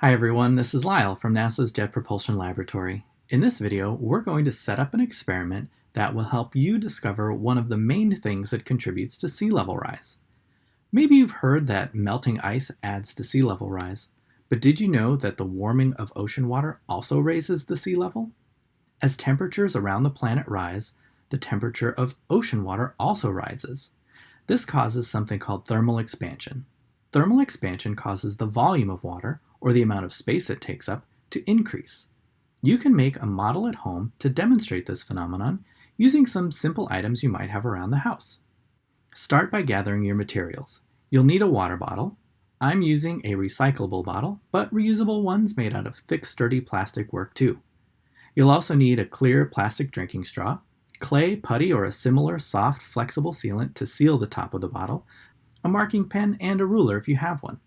Hi everyone, this is Lyle from NASA's Jet Propulsion Laboratory. In this video, we're going to set up an experiment that will help you discover one of the main things that contributes to sea level rise. Maybe you've heard that melting ice adds to sea level rise, but did you know that the warming of ocean water also raises the sea level? As temperatures around the planet rise, the temperature of ocean water also rises. This causes something called thermal expansion. Thermal expansion causes the volume of water, or the amount of space it takes up, to increase. You can make a model at home to demonstrate this phenomenon using some simple items you might have around the house. Start by gathering your materials. You'll need a water bottle. I'm using a recyclable bottle, but reusable ones made out of thick, sturdy plastic work too. You'll also need a clear plastic drinking straw, clay, putty, or a similar soft, flexible sealant to seal the top of the bottle, a marking pen, and a ruler if you have one.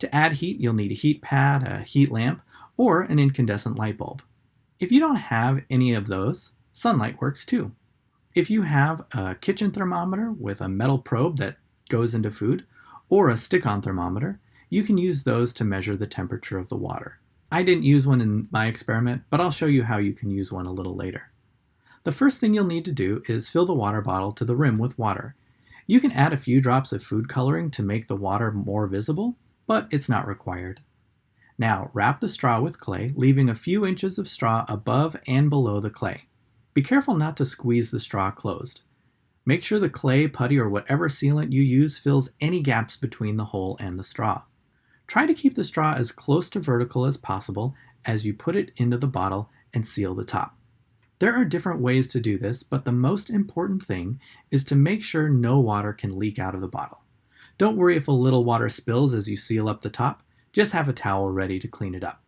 To add heat, you'll need a heat pad, a heat lamp, or an incandescent light bulb. If you don't have any of those, sunlight works too. If you have a kitchen thermometer with a metal probe that goes into food, or a stick-on thermometer, you can use those to measure the temperature of the water. I didn't use one in my experiment, but I'll show you how you can use one a little later. The first thing you'll need to do is fill the water bottle to the rim with water. You can add a few drops of food coloring to make the water more visible, but it's not required. Now wrap the straw with clay, leaving a few inches of straw above and below the clay. Be careful not to squeeze the straw closed. Make sure the clay, putty, or whatever sealant you use fills any gaps between the hole and the straw. Try to keep the straw as close to vertical as possible as you put it into the bottle and seal the top. There are different ways to do this, but the most important thing is to make sure no water can leak out of the bottle. Don't worry if a little water spills as you seal up the top, just have a towel ready to clean it up.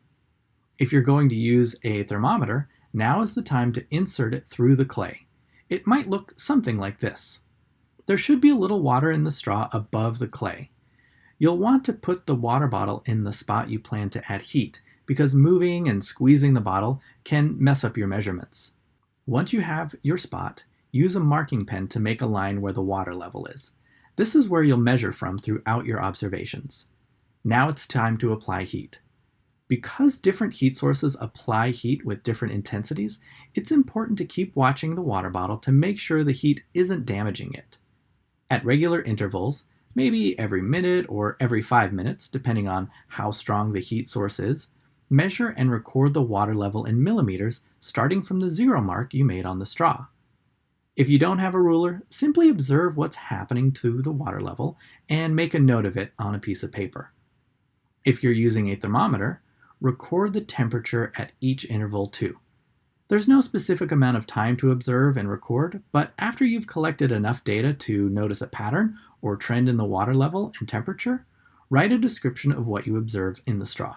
If you're going to use a thermometer, now is the time to insert it through the clay. It might look something like this. There should be a little water in the straw above the clay. You'll want to put the water bottle in the spot you plan to add heat because moving and squeezing the bottle can mess up your measurements. Once you have your spot, use a marking pen to make a line where the water level is. This is where you'll measure from throughout your observations. Now it's time to apply heat. Because different heat sources apply heat with different intensities, it's important to keep watching the water bottle to make sure the heat isn't damaging it. At regular intervals, maybe every minute or every five minutes, depending on how strong the heat source is, measure and record the water level in millimeters starting from the zero mark you made on the straw. If you don't have a ruler, simply observe what's happening to the water level and make a note of it on a piece of paper. If you're using a thermometer, record the temperature at each interval too. There's no specific amount of time to observe and record, but after you've collected enough data to notice a pattern or trend in the water level and temperature, write a description of what you observe in the straw.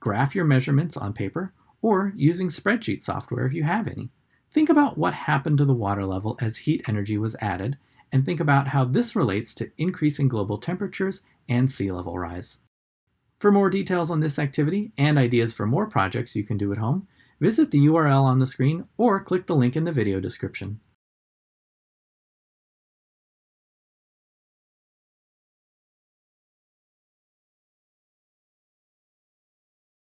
Graph your measurements on paper or using spreadsheet software if you have any. Think about what happened to the water level as heat energy was added, and think about how this relates to increasing global temperatures and sea level rise. For more details on this activity and ideas for more projects you can do at home, visit the URL on the screen or click the link in the video description.